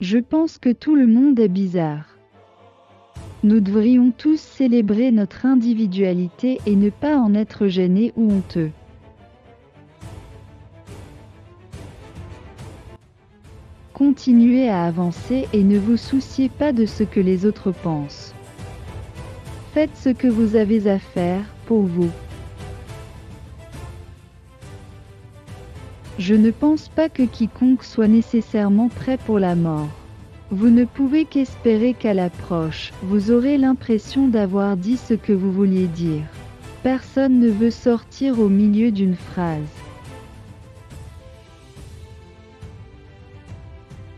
Je pense que tout le monde est bizarre. Nous devrions tous célébrer notre individualité et ne pas en être gênés ou honteux. Continuez à avancer et ne vous souciez pas de ce que les autres pensent. Faites ce que vous avez à faire pour vous. Je ne pense pas que quiconque soit nécessairement prêt pour la mort. Vous ne pouvez qu'espérer qu'à l'approche, vous aurez l'impression d'avoir dit ce que vous vouliez dire. Personne ne veut sortir au milieu d'une phrase.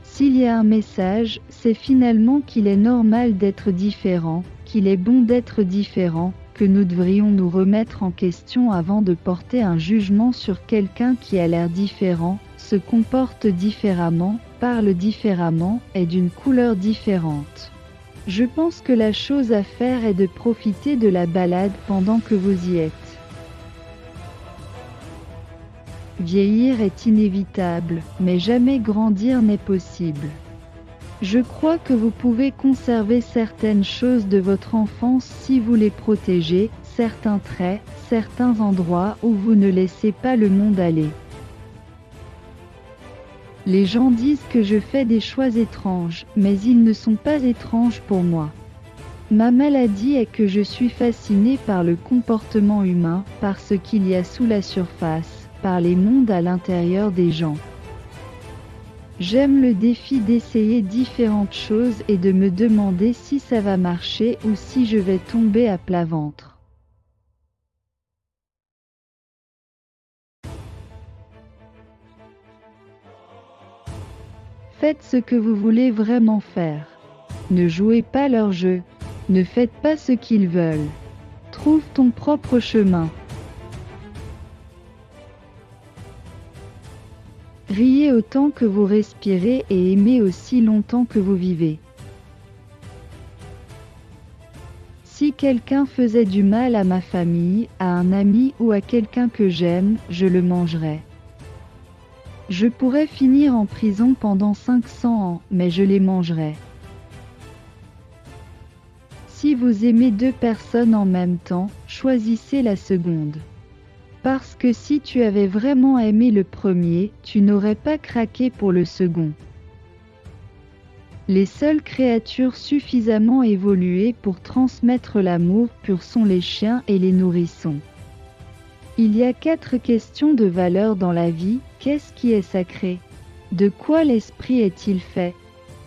S'il y a un message, c'est finalement qu'il est normal d'être différent, qu'il est bon d'être différent, que nous devrions nous remettre en question avant de porter un jugement sur quelqu'un qui a l'air différent, se comporte différemment, parle différemment, est d'une couleur différente. Je pense que la chose à faire est de profiter de la balade pendant que vous y êtes. Vieillir est inévitable, mais jamais grandir n'est possible. Je crois que vous pouvez conserver certaines choses de votre enfance si vous les protégez, certains traits, certains endroits où vous ne laissez pas le monde aller. Les gens disent que je fais des choix étranges, mais ils ne sont pas étranges pour moi. Ma maladie est que je suis fasciné par le comportement humain, par ce qu'il y a sous la surface, par les mondes à l'intérieur des gens. J'aime le défi d'essayer différentes choses et de me demander si ça va marcher ou si je vais tomber à plat ventre. Faites ce que vous voulez vraiment faire. Ne jouez pas leur jeu. Ne faites pas ce qu'ils veulent. Trouve ton propre chemin. Riez autant que vous respirez et aimez aussi longtemps que vous vivez. Si quelqu'un faisait du mal à ma famille, à un ami ou à quelqu'un que j'aime, je le mangerais. Je pourrais finir en prison pendant 500 ans, mais je les mangerai. Si vous aimez deux personnes en même temps, choisissez la seconde. Parce que si tu avais vraiment aimé le premier, tu n'aurais pas craqué pour le second. Les seules créatures suffisamment évoluées pour transmettre l'amour pur sont les chiens et les nourrissons. Il y a quatre questions de valeur dans la vie. Qu'est-ce qui est sacré? De quoi l'esprit est-il fait?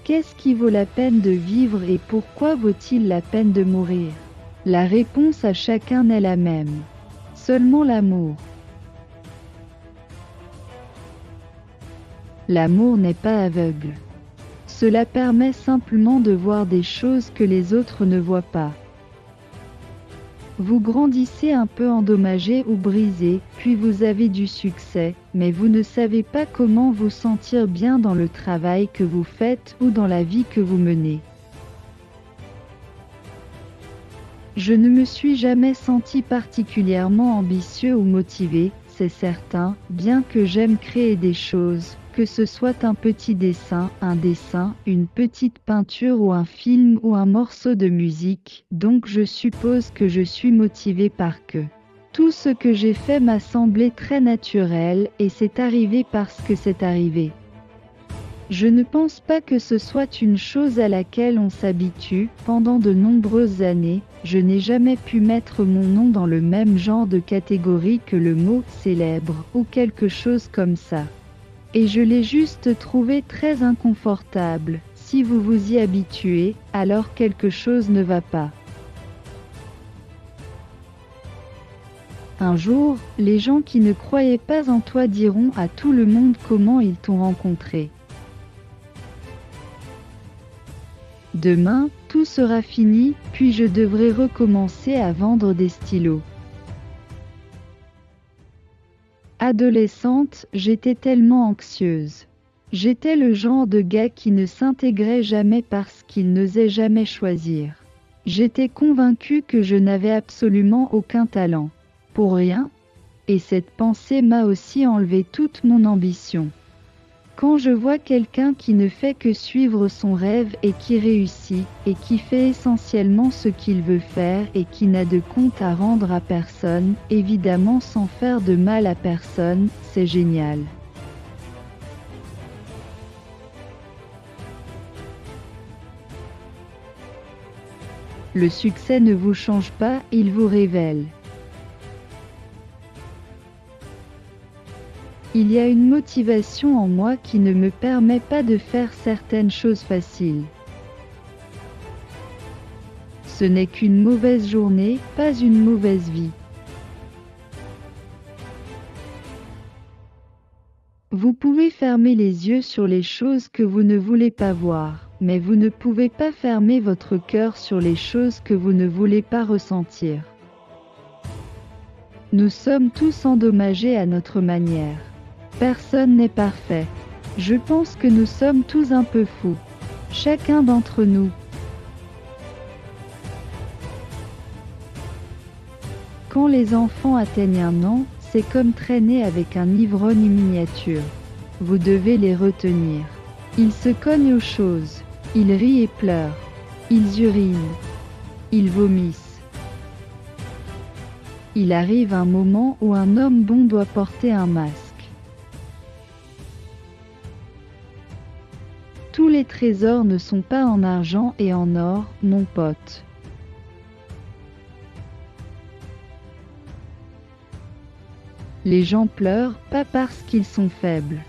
Qu'est-ce qui vaut la peine de vivre et pourquoi vaut-il la peine de mourir? La réponse à chacun est la même. Seulement l'amour. L'amour n'est pas aveugle. Cela permet simplement de voir des choses que les autres ne voient pas. Vous grandissez un peu endommagé ou brisé, puis vous avez du succès, mais vous ne savez pas comment vous sentir bien dans le travail que vous faites ou dans la vie que vous menez. Je ne me suis jamais senti particulièrement ambitieux ou motivé, c'est certain, bien que j'aime créer des choses, que ce soit un petit dessin, un dessin, une petite peinture ou un film ou un morceau de musique, donc je suppose que je suis motivé par que. Tout ce que j'ai fait m'a semblé très naturel et c'est arrivé parce que c'est arrivé. Je ne pense pas que ce soit une chose à laquelle on s'habitue. Pendant de nombreuses années, je n'ai jamais pu mettre mon nom dans le même genre de catégorie que le mot célèbre ou quelque chose comme ça. Et je l'ai juste trouvé très inconfortable. Si vous vous y habituez, alors quelque chose ne va pas. Un jour, les gens qui ne croyaient pas en toi diront à tout le monde comment ils t'ont rencontré. Demain, tout sera fini, puis je devrai recommencer à vendre des stylos. Adolescente, j'étais tellement anxieuse. J'étais le genre de gars qui ne s'intégrait jamais parce qu'il n'osait jamais choisir. J'étais convaincue que je n'avais absolument aucun talent. Pour rien. Et cette pensée m'a aussi enlevé toute mon ambition. Quand je vois quelqu'un qui ne fait que suivre son rêve et qui réussit, et qui fait essentiellement ce qu'il veut faire et qui n'a de compte à rendre à personne, évidemment sans faire de mal à personne, c'est génial. Le succès ne vous change pas, il vous révèle. Il y a une motivation en moi qui ne me permet pas de faire certaines choses faciles. Ce n'est qu'une mauvaise journée, pas une mauvaise vie. Vous pouvez fermer les yeux sur les choses que vous ne voulez pas voir, mais vous ne pouvez pas fermer votre cœur sur les choses que vous ne voulez pas ressentir. Nous sommes tous endommagés à notre manière. Personne n'est parfait. Je pense que nous sommes tous un peu fous. Chacun d'entre nous. Quand les enfants atteignent un an, c'est comme traîner avec un ivrogne miniature. Vous devez les retenir. Ils se cognent aux choses. Ils rient et pleurent. Ils urinent. Ils vomissent. Il arrive un moment où un homme bon doit porter un masque. Les trésors ne sont pas en argent et en or, mon pote. Les gens pleurent pas parce qu'ils sont faibles.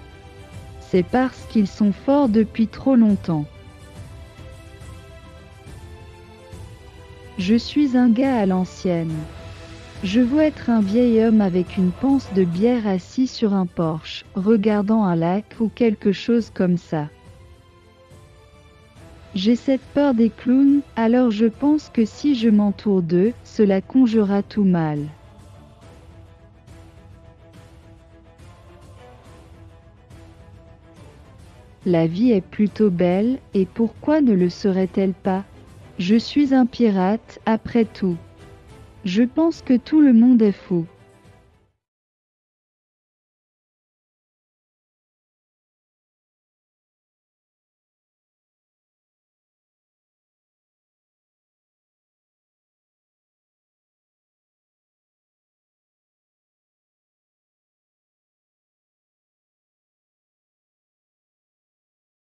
C'est parce qu'ils sont forts depuis trop longtemps. Je suis un gars à l'ancienne. Je veux être un vieil homme avec une panse de bière assis sur un porche, regardant un lac ou quelque chose comme ça. J'ai cette peur des clowns, alors je pense que si je m'entoure d'eux, cela conjura tout mal. La vie est plutôt belle, et pourquoi ne le serait-elle pas? Je suis un pirate, après tout. Je pense que tout le monde est fou.